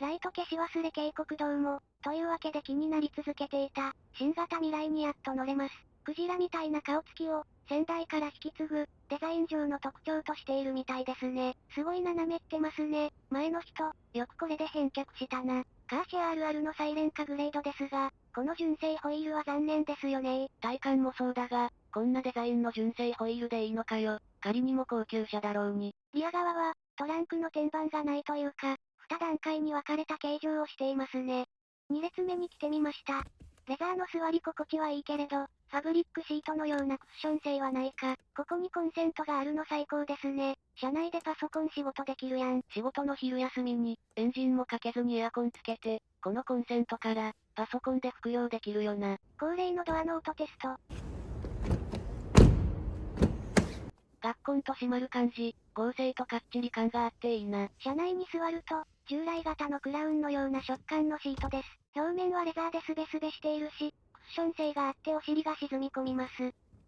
ライト消し忘れ警告灯も、というわけで気になり続けていた、新型未来にやっと乗れます。クジラみたいな顔つきを、先代から引き継ぐ、デザイン上の特徴としているみたいですね。すごい斜めってますね。前の人、よくこれで返却したな。カーシェア RR のサイレンカグレードですが、この純正ホイールは残念ですよね体感もそうだが、こんなデザインの純正ホイールでいいのかよ。仮にも高級車だろうに。リア側は、トランクの天板がないというか、二段階に分かれた形状をしていますね。2列目に来てみました。レザーの座り心地はいいけれど、ファブリックシートのようなクッション性はないか。ここにコンセントがあるの最高ですね。車内でパソコン仕事できるやん。仕事の昼休みに、エンジンもかけずにエアコンつけて、このコンセントから、パソコンで服用できるよな。恒例のドアの音テスト。ガッコンと閉まる感じ、合成とかっちり感があっていいな。車内に座ると、従来型のクラウンのような食感のシートです。表面はレザーでスベスベしているし、クッション性があってお尻が沈み込みます。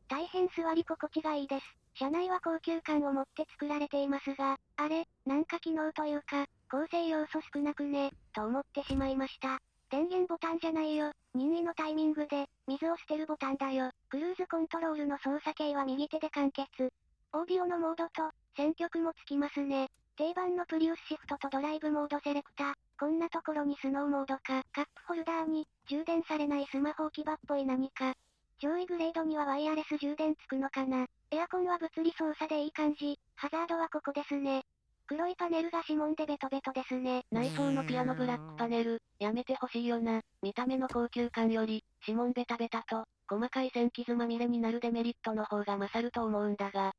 大変座り心地がいいです。車内は高級感を持って作られていますが、あれ、なんか機能というか、構成要素少なくね、と思ってしまいました。電源ボタンじゃないよ。任意のタイミングで、水を捨てるボタンだよ。クルーズコントロールの操作系は右手で完結。オーディオのモードと、選曲もつきますね。定番のプリウスシフトとドライブモードセレクター。こんなところにスノーモードか。カップホルダーに、充電されないスマホ置き場っぽい何か。上位グレードにはワイヤレス充電つくのかな。エアコンは物理操作でいい感じ。ハザードはここですね。黒いパネルが指紋でベトベトですね。内装のピアノブラックパネル、やめてほしいよな。見た目の高級感より、指紋ベタベタと、細かい線傷まみれになるデメリットの方が勝ると思うんだが、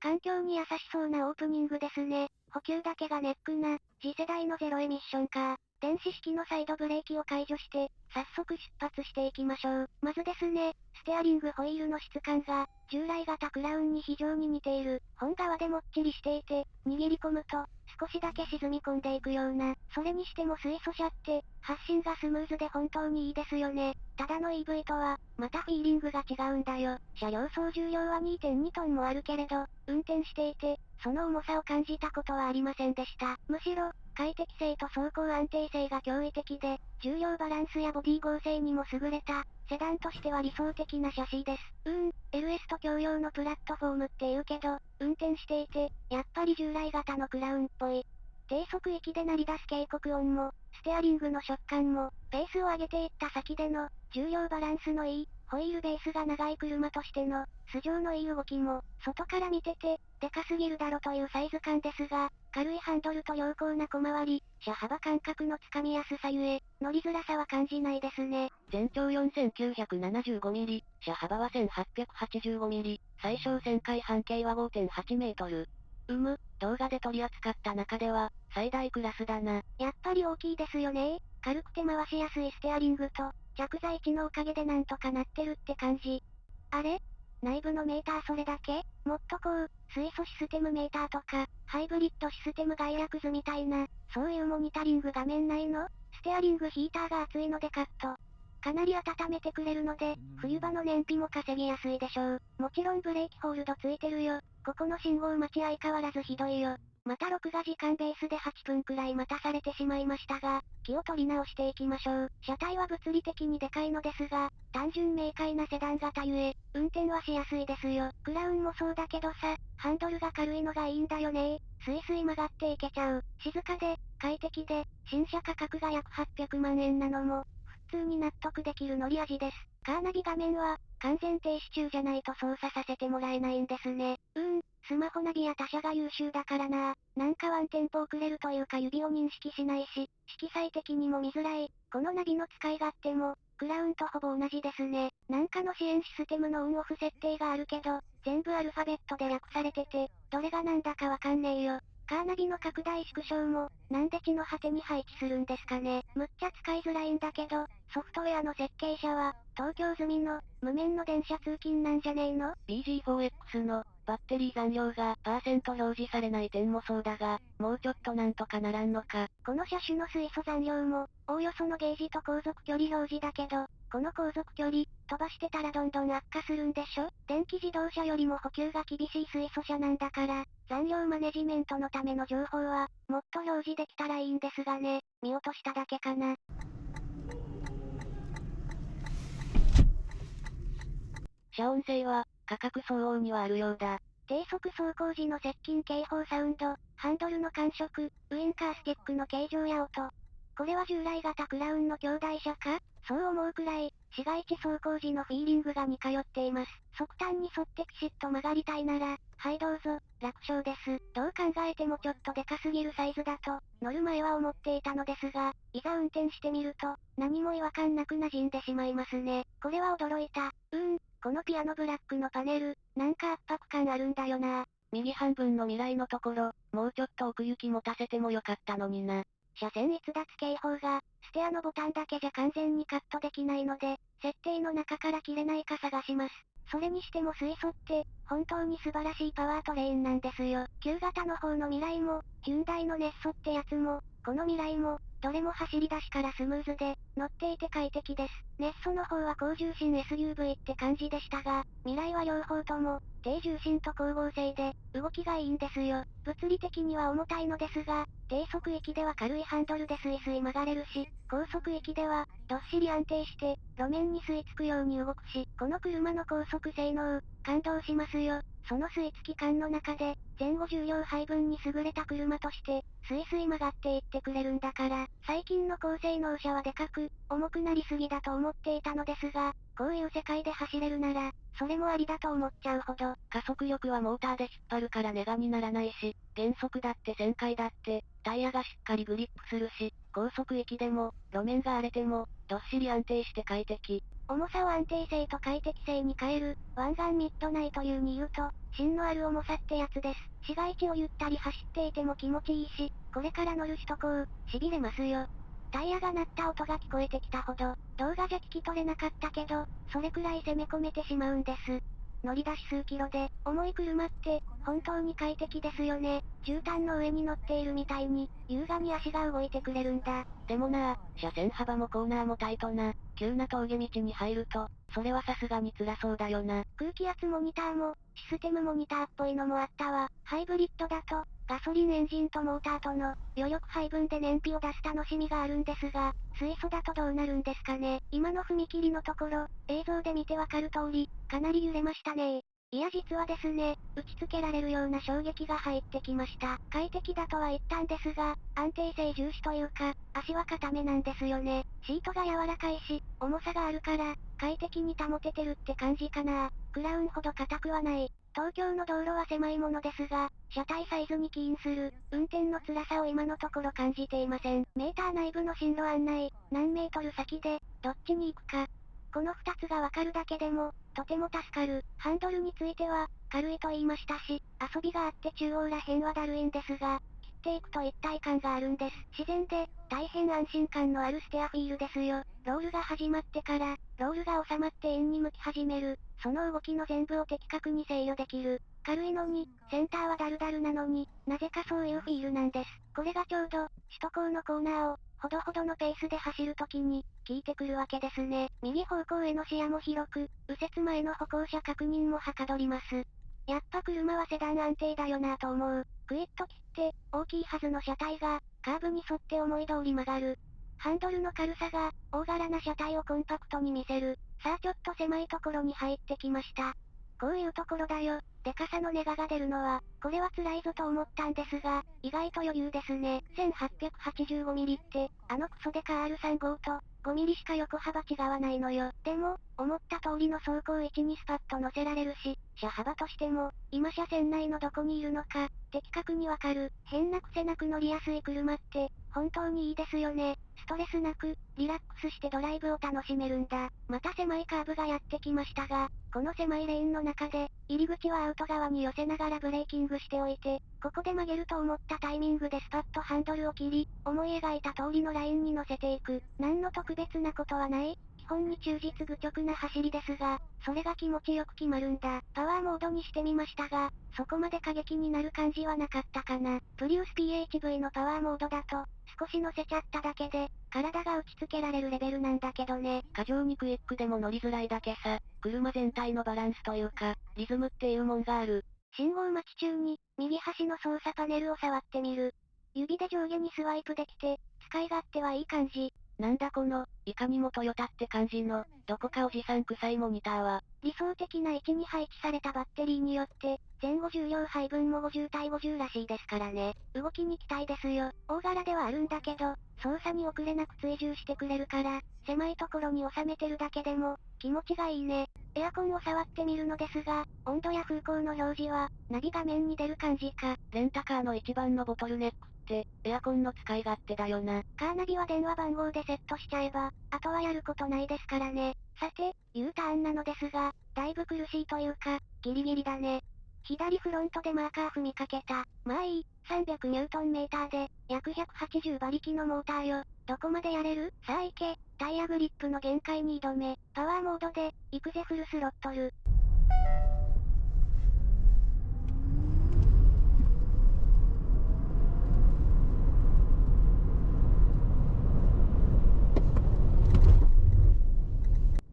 環境に優しそうなオープニングですね。補給だけがネックな、次世代のゼロエミッションか。電子式のサイドブレーキを解除して、早速出発していきましょう。まずですね、ステアリングホイールの質感が、従来型クラウンに非常に似ている。本側でもっちりしていて、握り込むと、少しだけ沈み込んでいくような。それにしても水素車って、発進がスムーズで本当にいいですよね。ただの EV とは、またフィーリングが違うんだよ。車両総重量は2.2トンもあるけれど、運転していて、その重さを感じたことはありませんでした。むしろ、快適性と走行安定性が驚異的で、重量バランスやボディ剛性にも優れた、セダンとしては理想的なシャシーです。うーん、LS と共用のプラットフォームって言うけど、運転していて、やっぱり従来型のクラウンっぽい。低速域で鳴り出す警告音も、ステアリングの食感も、ペースを上げていった先での、重量バランスのいい、ホイールベースが長い車としての、素性のいい動きも、外から見てて、でかすぎるだろというサイズ感ですが、軽いハンドルと良好な小回り、車幅感覚のつかみやすさゆえ、乗りづらさは感じないですね。全長 4975mm、車幅は 1885mm、最小旋回半径は5.8メートル。うむ、動画で取り扱った中では、最大クラスだな。やっぱり大きいですよね軽くて回しやすいステアリングと、着座位置のおかげでなんとかなってるって感じ。あれ？内部のメーターそれだけ？もっとこう、水素システムメーターとか、ハイブリッドシステム概略図みたいな、そういうモニタリング画面ないの？ステアリングヒーターが熱いのでカット。かなり温めてくれるので、冬場の燃費も稼ぎやすいでしょう。もちろんブレーキホールドついてるよ。ここの信号待ち相変わらずひどいよ。また録画時間ベースで8分くらい待たされてしまいましたが、気を取り直していきましょう。車体は物理的にでかいのですが、単純明快なセダン型ゆえ、運転はしやすいですよ。クラウンもそうだけどさ、ハンドルが軽いのがいいんだよねスイスイ曲がっていけちゃう。静かで、快適で、新車価格が約800万円なのも、普通に納得できる乗り味です。カーナビ画面は、完全停止中じゃないと操作させてもらえないんですね。うーん、スマホナビや他社が優秀だからななんかワンテンポ遅れるというか指を認識しないし、色彩的にも見づらい。このナビの使い勝手も、クラウンとほぼ同じですね。なんかの支援システムのオンオフ設定があるけど、全部アルファベットで略されてて、どれがなんだかわかんねえよ。カーナビの拡大縮小も、なんで地の果てに配置するんですかね。むっちゃ使いづらいんだけど、ソフトウェアの設計者は、東京済みの、無面の電車通勤なんじゃねえの ?BG4X の、バッテリー残量が、パーセント表示されない点もそうだが、もうちょっとなんとかならんのか。この車種の水素残量も、おおよそのゲージと航続距離表示だけど、この航続距離、飛ばしてたらどんどん悪化するんでしょ？電気自動車よりも補給が厳しい水素車なんだから、残量マネジメントのための情報は、もっと表示できたらいいんですがね、見落としただけかな。遮音性は、価格相応にはあるようだ。低速走行時の接近警報サウンド、ハンドルの感触、ウインカースティックの形状や音。これは従来型クラウンの兄弟車か？そう思うくらい、市街地走行時のフィーリングが似通っています。側端に沿ってピシッと曲がりたいなら、はいどうぞ、楽勝です。どう考えてもちょっとでかすぎるサイズだと、乗る前は思っていたのですが、いざ運転してみると、何も違和感なく馴染んでしまいますね。これは驚いた。うーん、このピアノブラックのパネル、なんか圧迫感あるんだよな。右半分の未来のところ、もうちょっと奥行き持たせてもよかったのにな。車線逸脱警報が、ステアのボタンだけじゃ完全にカットできないので、設定の中から切れないか探します。それにしても水素って、本当に素晴らしいパワートレインなんですよ。旧型の方の未来も、ヒュンダイのネッソってやつも、この未来も、どれも走り出しからスムーズで、乗っていて快適です。ネッソの方は高重心 SUV って感じでしたが、未来は両方とも、低重心と光合成で、動きがいいんですよ。物理的には重たいのですが、低速域では軽いハンドルでスイスイ曲がれるし、高速域では、どっしり安定して、路面に吸い付くように動くし、この車の高速性能、感動しますよ。その吸い付き感の中で、前後重量配分に優れた車として、スイスイ曲がっていってくれるんだから、最近の高性能車はでかく、重くなりすぎだと思っていたのですが、こういう世界で走れるなら、それもありだと思っちゃうほど。加速力はモーターで引っ張るからネガにならないし、減速だって旋回だって、タイヤがしっかりグリップするし、高速域でも、路面が荒れても、どっしり安定して快適。重さを安定性と快適性に変える、湾岸ミッドナイトいうに言うと、芯のある重さってやつです。市街地をゆったり走っていても気持ちいいし、これから乗る首都高、痺れますよ。タイヤが鳴った音が聞こえてきたほど、動画じゃ聞き取れなかったけど、それくらい攻め込めてしまうんです。乗り出し数キロで、重い車って、本当に快適ですよね。絨毯の上に乗っているみたいに、優雅に足が動いてくれるんだ。でもな車線幅もコーナーもタイトな、急な峠道に入ると、それはさすがに辛そうだよな。空気圧モニターも、システムモニターっぽいのもあったわ。ハイブリッドだと、ガソリンエンジンとモーターとの余力配分で燃費を出す楽しみがあるんですが、水素だとどうなるんですかね。今の踏切のところ、映像で見てわかる通り、かなり揺れましたねいや実はですね、打ち付けられるような衝撃が入ってきました。快適だとは言ったんですが、安定性重視というか、足は固めなんですよね。シートが柔らかいし、重さがあるから、快適に保ててるって感じかな。クラウンほど硬くはない。東京の道路は狭いものですが、車体サイズに起因する、運転の辛さを今のところ感じていません。メーター内部の進路案内、何メートル先で、どっちに行くか。この二つがわかるだけでも、とても助かる。ハンドルについては、軽いと言いましたし、遊びがあって中央ら辺はだるいんですが、っていくと一体感があるんです。自然で、大変安心感のあるステアフィールですよ。ロールが始まってから、ロールが収まって円に向き始める。その動きの全部を的確に制御できる。軽いのに、センターはダルダルなのに、なぜかそういうフィールなんです。これがちょうど、首都高のコーナーを、ほどほどのペースで走るときに、効いてくるわけですね。右方向への視野も広く、右折前の歩行者確認もはかどります。やっぱ車はセダン安定だよなぁと思う。クイッと切って、大きいはずの車体が、カーブに沿って思い通り曲がる。ハンドルの軽さが、大柄な車体をコンパクトに見せる。さあちょっと狭いところに入ってきました。こういうところだよ。でかさのネガが出るのは、これは辛いぞと思ったんですが、意外と余裕ですね。1885ミリって、あのクソデカ R35 と、5ミリしか横幅違わないのよ。でも、思った通りの走行位置にスパッと乗せられるし、車幅としても、今車線内のどこにいるのか、的確にわかる。変な癖なく乗りやすい車って、本当にいいですよね。ストレスなく、リラックスしてドライブを楽しめるんだ。また狭いカーブがやってきましたが、この狭いレーンの中で、入り口はアウト側に寄せながらブレーキングしておいて、ここで曲げると思ったタイミングでスパッとハンドルを切り、思い描いた通りのラインに乗せていく。何の特別なことはない基本に忠実愚直な走りですが、それが気持ちよく決まるんだ。パワーモードにしてみましたが、そこまで過激になる感じはなかったかな。プリウス PHV のパワーモードだと、少し乗せちゃっただけで、体が打ち付けられるレベルなんだけどね。過剰にクイックでも乗りづらいだけさ、車全体のバランスというか、リズムっていうもんがある。信号待ち中に、右端の操作パネルを触ってみる。指で上下にスワイプできて、使い勝手はいい感じ。なんだこの、いかにもトヨタって感じの、どこかおじさん臭いモニターは。理想的な位置に配置されたバッテリーによって、前後重量配分も50対50らしいですからね。動きに期待ですよ。大柄ではあるんだけど、操作に遅れなく追従してくれるから、狭いところに収めてるだけでも、気持ちがいいね。エアコンを触ってみるのですが、温度や風向の表示は、ナビ画面に出る感じか。レンタカーの一番のボトルネックって、エアコンの使い勝手だよな。カーナビは電話番号でセットしちゃえば、あとはやることないですからね。さて、U ターンなのですが、だいぶ苦しいというか、ギリギリだね。左フロントでマーカー踏みかけた。まあいい、300ニュートンメーターで、約180馬力のモーターよ。どこまでやれる？さあ行け。タイヤグリップの限界に挑め。パワーモードで、行くぜフルスロットル。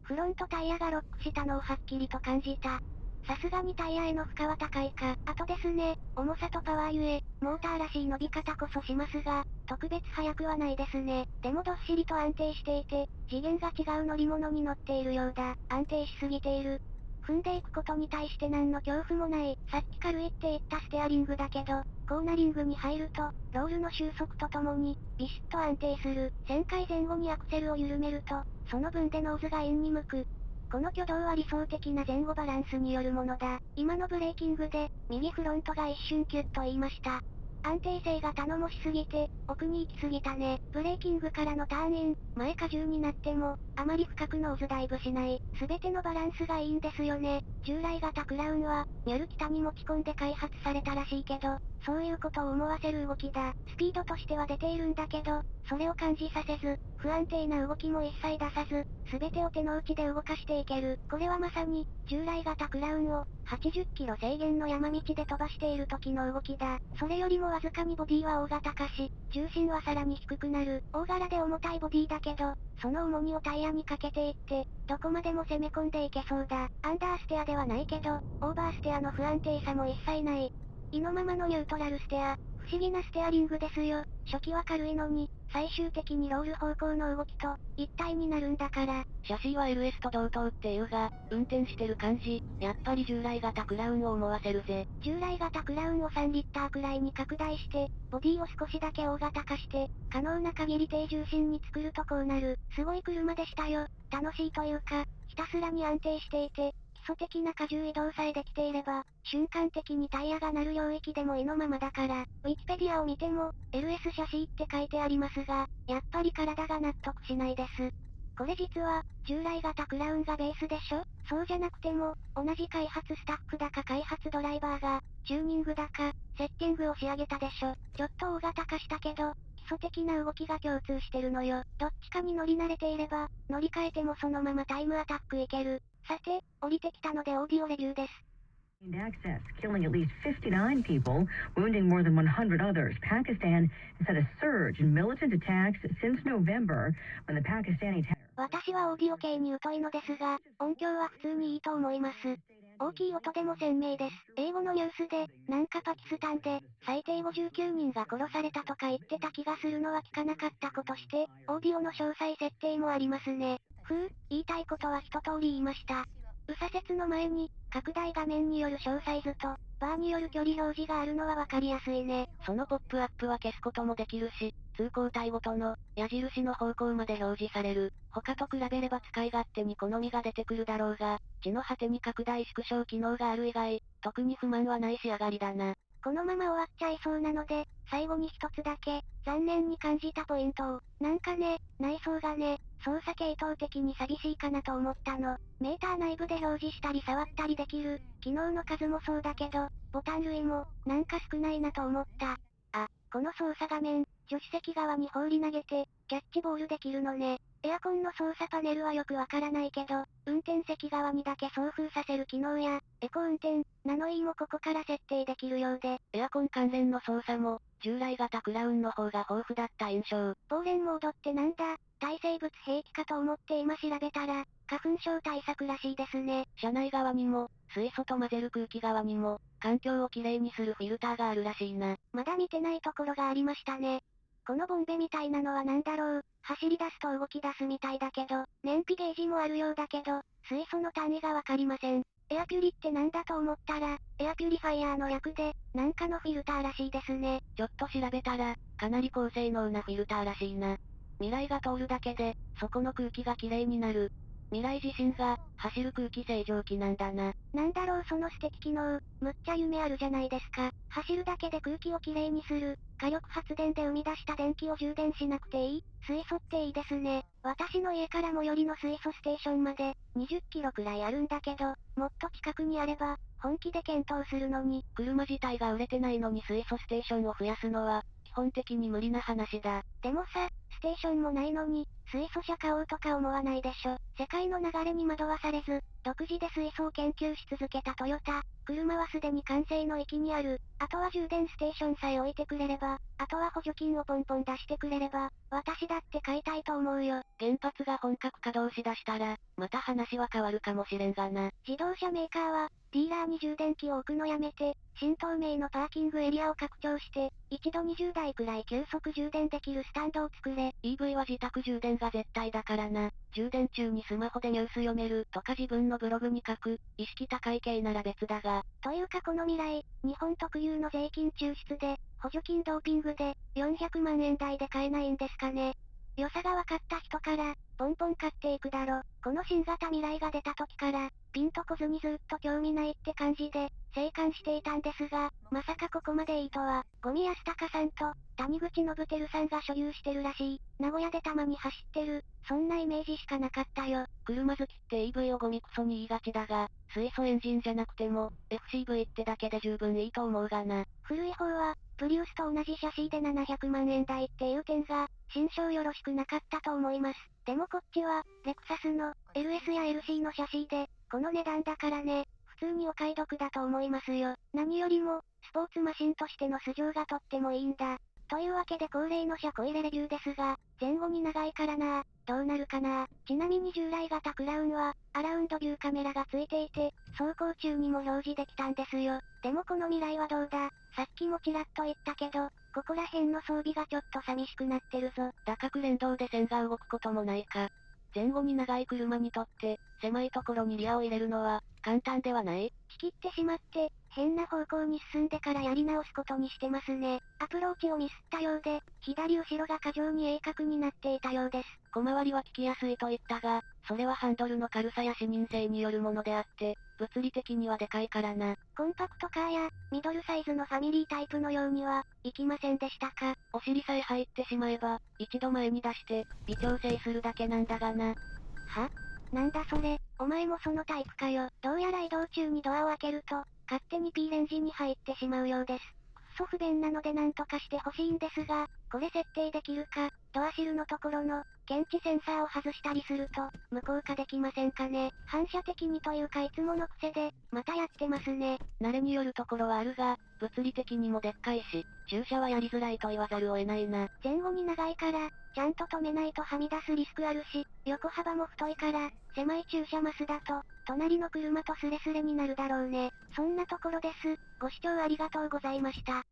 フロントタイヤがロックしたのをはっきりと感じた。さすがにタイヤへの負荷は高いか。あとですね、重さとパワーゆえ、モーターらしい伸び方こそしますが、特別速くはないですね。でもどっしりと安定していて、次元が違う乗り物に乗っているようだ。安定しすぎている。踏んでいくことに対して何の恐怖もない。さっき軽いって言ったステアリングだけど、コーナリングに入ると、ロールの収束とともに、ビシッと安定する。旋回前後にアクセルを緩めると、その分でノーズがインに向く。この挙動は理想的な前後バランスによるものだ。今のブレーキングで、右フロントが一瞬キュッと言いました。安定性が頼もしすぎて、奥に行きすぎたね。ブレーキングからのターンイン、前荷重になっても、あまり深くノーズダイブしない。すべてのバランスがいいんですよね。従来型クラウンは、ニュル北に持ち込んで開発されたらしいけど、そういうことを思わせる動きだ。スピードとしては出ているんだけど、それを感じさせず、不安定な動きも一切出さず、すべてを手の内で動かしていける。これはまさに、従来型クラウンを、80キロ制限の山道で飛ばしている時の動きだ。それよりもわずかにボディは大型化し、重心はさらに低くなる。大柄で重たいボディだけど、その重みをタイヤにかけていって、どこまでも攻め込んでいけそうだ。アンダーステアではないけど、オーバーステアの不安定さも一切ない。意のままのニュートラルステア。不思議なステアリングですよ。初期は軽いのに、最終的にロール方向の動きと、一体になるんだから。シャシーは LS と同等っていうが、運転してる感じ、やっぱり従来型クラウンを思わせるぜ。従来型クラウンを3リッターくらいに拡大して、ボディを少しだけ大型化して、可能な限り低重心に作るとこうなる。すごい車でしたよ。楽しいというか、ひたすらに安定していて、基礎的な荷重移動さえできていれば、瞬間的にタイヤが鳴る領域でも意のままだから、ウィキペディアを見ても、LS シャシーって書いてありますが、やっぱり体が納得しないです。これ実は、従来型クラウンがベースでしょ？そうじゃなくても、同じ開発スタッフだか開発ドライバーが、チューニングだか、セッティングを仕上げたでしょ？ちょっと大型化したけど、基礎的な動きが共通してるのよ。どっちかに乗り慣れていれば、乗り換えてもそのままタイムアタックいける。さて、降りてきたのでオーディオレビューです。Access, killing at least 59 people, wounding more than 100 others. Pakistan has had a surge in militant attacks since November when the Pakistani 私はオーディオ系に疎いのですが、音響は普通にいいと思います。大きい音でも鮮明です。英語のニュースで、なんかパキスタンで、最低59人が殺されたとか言ってた気がするのは聞かなかったことして、オーディオの詳細設定もありますね。ふう、言いたいことは一通り言いました。右左折の前に、拡大画面による詳細図と、バーによる距離表示があるのはわかりやすいね。そのポップアップは消すこともできるし、通行帯ごとの、矢印の方向まで表示される。他と比べれば使い勝手に好みが出てくるだろうが、地の果てに拡大縮小機能がある以外、特に不満はない仕上がりだな。このまま終わっちゃいそうなので、最後に一つだけ、残念に感じたポイントを。なんかね、内装がね、操作系統的に寂しいかなと思ったの。メーター内部で表示したり触ったりできる、機能の数もそうだけど、ボタン類も、なんか少ないなと思った。あ、この操作画面、助手席側に放り投げて、キャッチボールできるのね。エアコンの操作パネルはよくわからないけど、運転席側にだけ送風させる機能や、エコ運転、ナノイーもここから設定できるようで、エアコン関連の操作も、従来型クラウンの方が豊富だった印象。防ンモードってなんだ耐生物兵器かと思って今調べたら、花粉症対策らしいですね。車内側にも、水素と混ぜる空気側にも、環境をきれいにするフィルターがあるらしいな。まだ見てないところがありましたね。このボンベみたいなのは何だろう走り出すと動き出すみたいだけど、燃費ゲージもあるようだけど、水素の単位がわかりません。エアピュリってなんだと思ったら、エアピュリファイヤーの略で、なんかのフィルターらしいですね。ちょっと調べたら、かなり高性能なフィルターらしいな。未来が通るだけで、そこの空気がきれいになる。未来自身が、走る空気清浄機なんだな。なんだろうその素敵機能、むっちゃ夢あるじゃないですか。走るだけで空気をきれいにする。火力発電で生み出した電気を充電しなくていい水素っていいですね。私の家から最寄りの水素ステーションまで、20キロくらいあるんだけど、もっと近くにあれば、本気で検討するのに。車自体が売れてないのに水素ステーションを増やすのは、基本的に無理な話だ。でもさ、ステーションもないのに、水素車買おうとか思わないでしょ。世界の流れに惑わされず、独自で水素を研究し続けたトヨタ。車はすでに完成の域にある。あとは充電ステーションさえ置いてくれれば、あとは補助金をポンポン出してくれれば、私だって買いたいと思うよ。原発が本格稼働しだしたら、また話は変わるかもしれんがな。自動車メーカーは、ディーラーに充電器を置くのやめて、新東名のパーキングエリアを拡張して、一度20台くらい急速充電できるスタンドを作れ。EV は自宅充電が絶対だからな。充電中にスマホでニュース読めるとか自分のブログに書く、意識高い系なら別だが。というかこの未来、日本特有の税金抽出で、補助金ドーピングで、400万円台で買えないんですかね。良さが分かった人から、ポンポン買っていくだろ。この新型未来が出た時から、ピンとこずにずっと興味ないって感じで、生還していたんですが、まさかここまでいいとは、ゴミ安高さんと、谷口信輝さんが所有してるらしい、名古屋でたまに走ってる、そんなイメージしかなかったよ。車好きって EV をゴミクソに言いがちだが、水素エンジンじゃなくても、FCV ってだけで十分いいと思うがな。古い方は、プリウスと同じシャシーで700万円台っていう点が、心象よろしくなかったと思います。でもこっちは、レクサスの、LS や LC のシャシーで、この値段だからね、普通にお買い得だと思いますよ。何よりも、スポーツマシンとしての素性がとってもいいんだ。というわけで恒例の車庫入れレビューですが、前後に長いからなどうなるかなちなみに従来型クラウンは、アラウンドビューカメラがついていて、走行中にも表示できたんですよ。でもこの未来はどうださっきもちらっと言ったけど、ここら辺の装備がちょっと寂しくなってるぞ。打角連動で線が動くこともないか。前後に長い車にとって、狭いところにリアを入れるのは、簡単ではない？仕切ってしまって、変な方向に進んでからやり直すことにしてますね。アプローチをミスったようで、左後ろが過剰に鋭角になっていたようです。小回りは効きやすいと言ったが、それはハンドルの軽さや視認性によるものであって、物理的にはでかいからな。コンパクトカーや、ミドルサイズのファミリータイプのようには、いきませんでしたか？お尻さえ入ってしまえば、一度前に出して、微調整するだけなんだがな。は？なんだそれ、お前もそのタイプかよ。どうやら移動中にドアを開けると、勝手に P レンジに入ってしまうようです。くっそ不便なので何とかしてほしいんですが、これ設定できるか、ドアシルのところの、検知センサーを外したりすると、無効化できませんかね。反射的にというかいつもの癖で、またやってますね。慣れによるところはあるが、物理的にもでっかいし、駐車はやりづらいと言わざるを得ないな。前後に長いから、ちゃんと止めないとはみ出すリスクあるし、横幅も太いから、狭い駐車マスだと、隣の車とスレスレになるだろうね。そんなところです。ご視聴ありがとうございました。